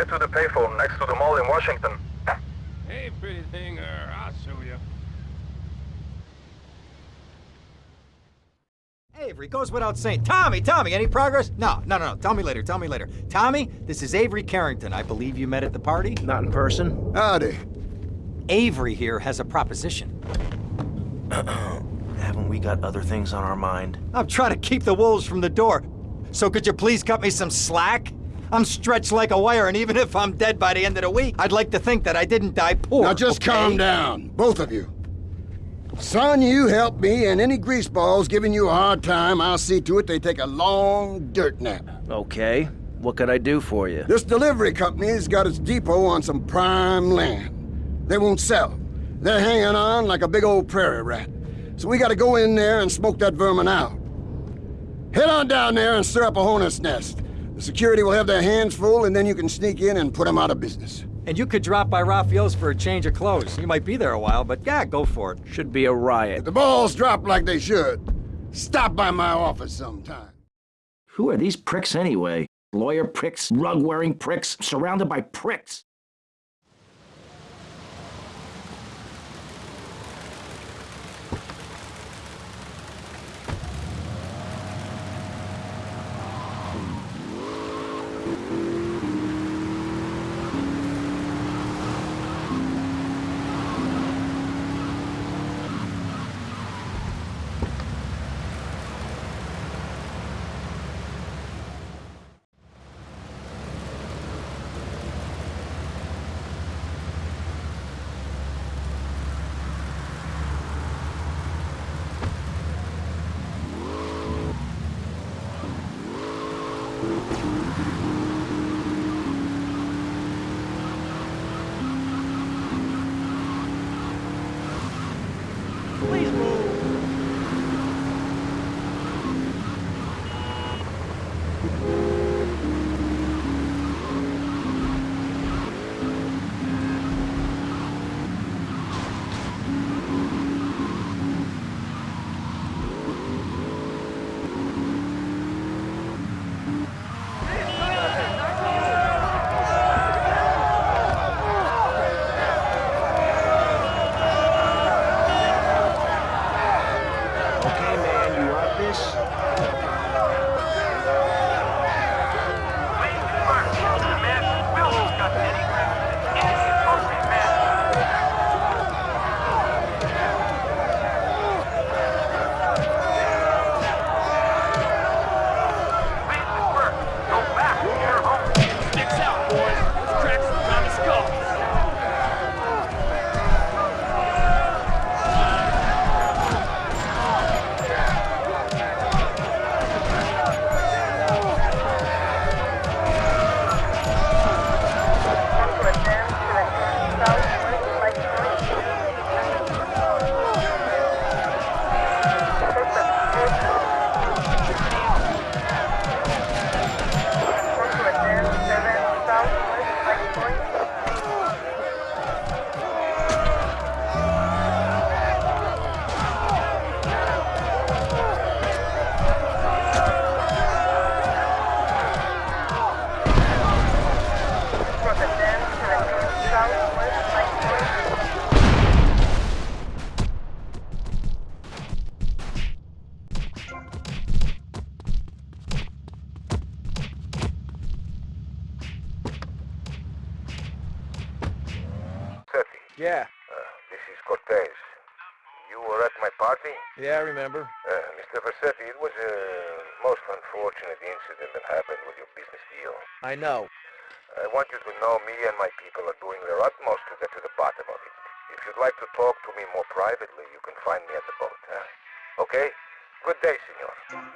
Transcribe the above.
Get to the payphone next to the mall in Washington. Hey, pretty thing, uh, I'll show you. Avery goes without saying. Tommy, Tommy, any progress? No, no, no, no. Tell me later. Tell me later. Tommy, this is Avery Carrington. I believe you met at the party. Not in person. Howdy. Avery here has a proposition. Uh-oh. Haven't we got other things on our mind? I'm trying to keep the wolves from the door. So could you please cut me some slack? I'm stretched like a wire, and even if I'm dead by the end of the week, I'd like to think that I didn't die poor. Now just okay? calm down, both of you. Son, you help me, and any greaseballs giving you a hard time, I'll see to it they take a long dirt nap. Okay. What can I do for you? This delivery company's got its depot on some prime land. They won't sell. They're hanging on like a big old prairie rat. So we gotta go in there and smoke that vermin out. Head on down there and stir up a hornet's nest. The security will have their hands full, and then you can sneak in and put them out of business. And you could drop by Rafael's for a change of clothes. You might be there a while, but yeah, go for it. Should be a riot. If the balls drop like they should, stop by my office sometime. Who are these pricks anyway? Lawyer pricks, rug-wearing pricks, surrounded by pricks. Please move. Thank you. Okay, man, you want this? Yeah. uh, this is Cortez. You were at my party? Yeah, I remember. Uh, Mr. Vercetti, it was a most unfortunate incident that happened with your business deal. I know. I want you to know me and my people are doing their utmost to get to the bottom of it. If you'd like to talk to me more privately, you can find me at the boat, huh? Okay? Good day, senor.